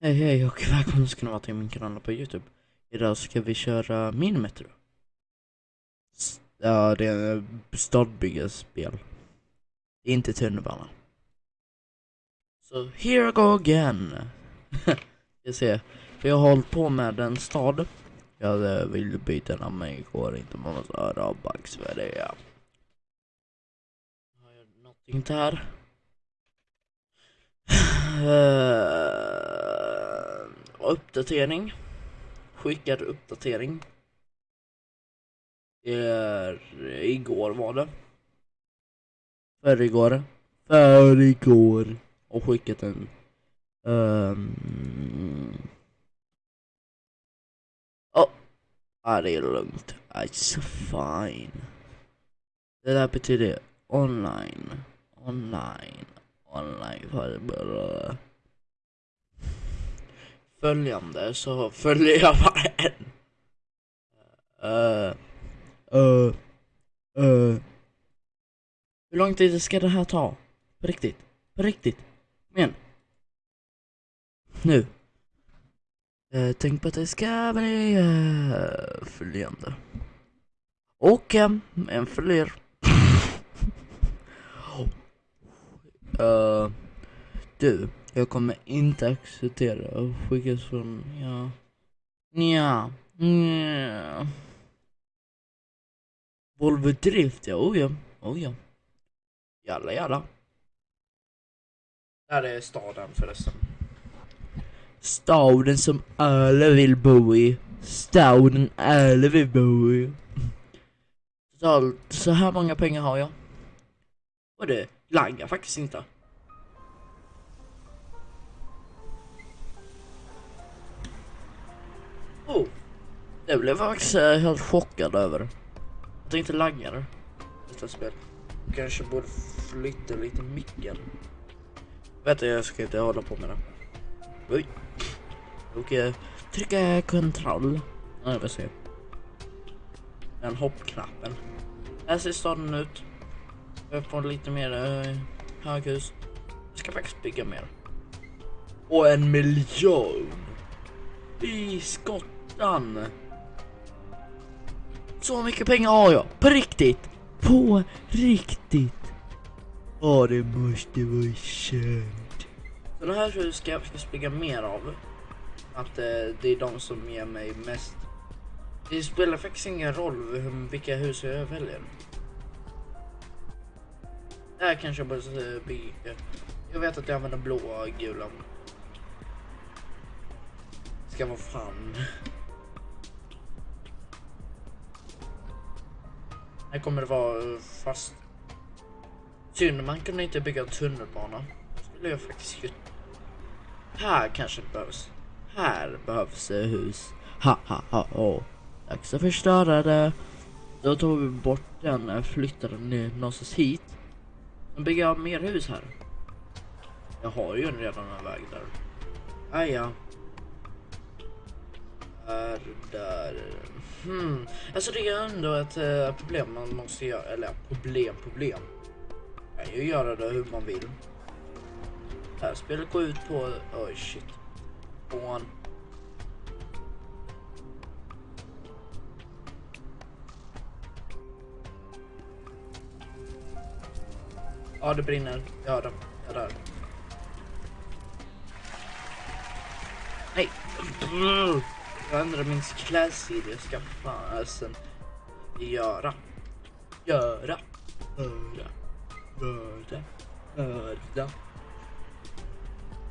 Hej hej och välkomna ska ni vara till min kanal på Youtube. Idag ska vi köra min metro Ja, det är ett stadbyggarspel. Det är inte tunnelbana. Så here I go again. jag ser, för jag har hållit på med en stad. Jag ville eh, vill byta namn men igår inte man måste höra bugs för det. Ja. Har jag någonting där? Eh, Eh, uppdatering. Skickad uppdatering. Är igår var det. Förrgår. Förrgår. Och skickat en. Um, oh. Ah, det är lugnt. It's fine. Det där betyder online. Online online följande så följer jag bara en. Uh, uh, uh. Hur lång tid ska det här ta? På riktigt? På riktigt? Men. Nu. Uh, tänk på att det ska bli uh, följande. Och um, en följer. Uh, du, jag kommer inte acceptera att skickas från, ja, nja, nja. Volvo Drift, ja, oh ja, oh ja. Jalla jalla. Där är staden förresten. Staden som alla vill bo i. Staden alla vill bo i. Totalt så här många pengar har jag. Och det laggar faktiskt inte. Det blev jag faktiskt eh, helt chockad över. Att tänkte inte laggar detta spel. Kanske borde flytta lite micken. Vänta jag ska inte hålla på med det. Oj. Okej. Eh, trycka kontroll. Nej, jag vill se. Den hoppknappen. Här ser staden ut. Jag får lite mer eh, höghus. Jag ska faktiskt bygga mer. Och en miljon! I skottan! Så mycket pengar har jag! På riktigt! På riktigt! Ja, det måste vara känt. Så det här huset ska jag faktiskt springa mer av. Att eh, det är de som ger mig mest. Det spelar faktiskt ingen roll vilka hus jag väljer. Det här kanske jag borde bygga. Jag vet att jag använder blåa och gula. Ska vara fan. Här kommer det vara eh, fast. Synd man kunde inte bygga tunnelbana. Det skulle jag faktiskt gjort. Här kanske det behövs. Här behövs det hus. Ha ha ha oh. Dags att förstöra det. Då tog vi bort den, eh, flyttade den någonstans hit. Sen bygger jag mer hus här? Jag har ju redan en väg där. Ah, ja. Är där. Hmm. Alltså det är ändå ett uh, problem man måste göra. Eller problem, problem. Man kan ju göra det hur man vill. Det här spelet går ut på... Oj, oh, shit. På. Ja, det brinner. Jag hör det. Jag dör. Nej. Jag ändrar min klädstil. Jag ska fasen göra. Göra. Göra. Göra. Göra.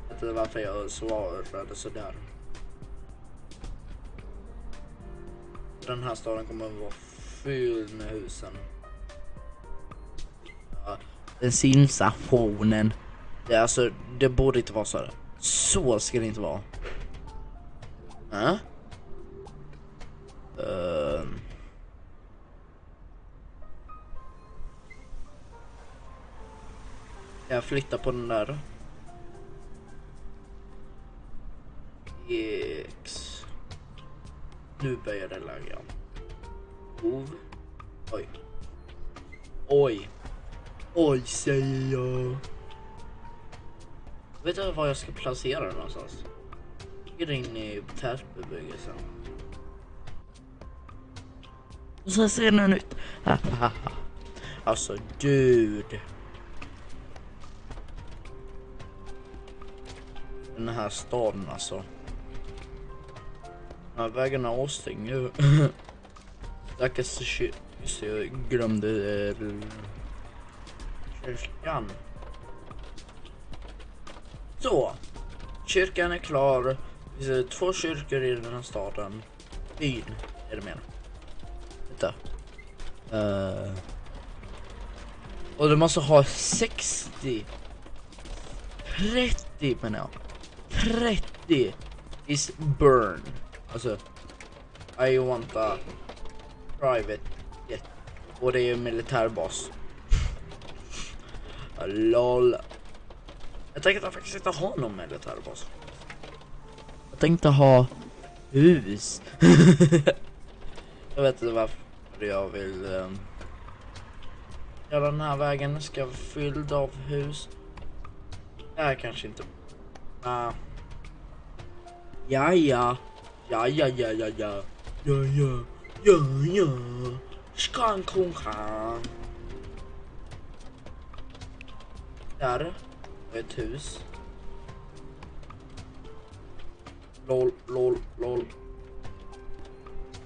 Jag vet inte varför jag svarade sådär. Den här staden kommer att vara fylld med husen. Ja bensinstationen. Det, alltså, det borde inte vara så här. Så ska det inte vara. Äh? Uh. Jag flyttar på den där. X. Nu börjar det lagga. OV. Oj. Oj. Oj, säger jag. Vet du var jag ska placera den någonstans? Ligger in i tätbebyggelsen. Så så ser den ut. alltså dude. Den här staden alltså. Den här vägen är avstängd ju. Stackars kyrkan. Just jag glömde eh, kyrkan. Så. Kyrkan är klar. Det finns eh, två kyrkor i den här staden. Byn är det mer hitta. Uh. Eh, och du måste ha 60. 30 menar jag. 30 is burn. Alltså. I want a private jet. Och det är ju militärbas. LOL. Jag tänkte faktiskt inte ha någon militärbas. Jag tänkte ha hus. jag vet inte varför jag vill Eh, göra den här vägen ska vara fylld av hus. Det här kanske inte. Uh. Ja, ja. Ja, ja, ja, ja, ja. Ja, ja. Ja, ja. Skan kong Där ett hus. LOL, LOL, LOL.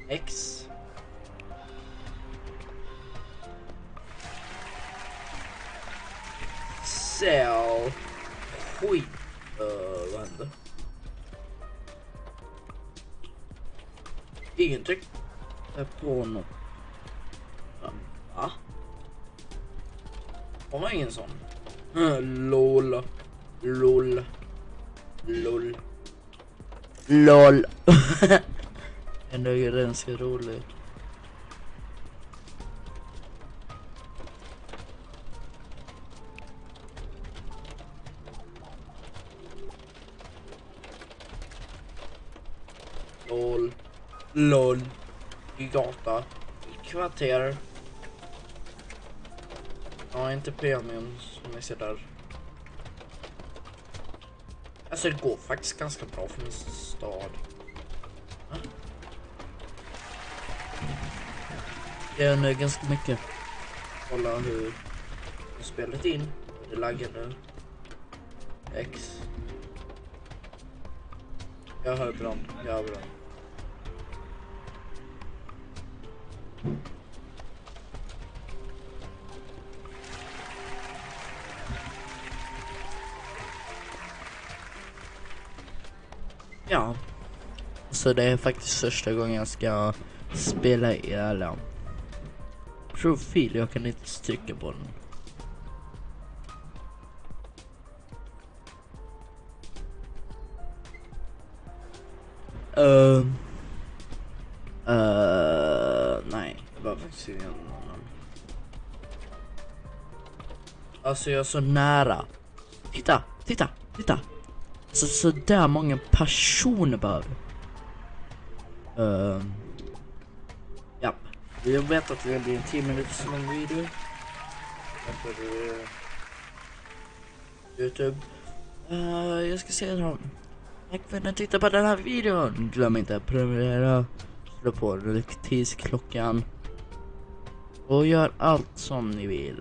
X. Sell. Skit. Uh, vad hände? Ingenting. På något. Va? Har man ingen sån? LOL. LOL. LOL. LOL. Ändå är ganska roligt. LOL. LOL. I gata. I kvarter. Ja, inte premium som ni ser där. Alltså det går faktiskt ganska bra för min stad. Det är ganska mycket. Kolla hur spelet in. Det laggar nu. X. Jag hör bra. Jag hör bra. Ja. Så det är faktiskt första gången jag ska spela i alla profil. Jag kan inte trycka på den. Uh, annan. Alltså jag är så nära. Titta, titta, titta. Så, så där många personer behöver. Uh, ja, jag vet att det blir en 10 minuters lång video. Uh, Youtube. Uh, jag ska säga dem. Tack för att ni tittade på den här videon. Glöm inte att prenumerera. Slå på notitisklockan. Och gör allt som ni vill.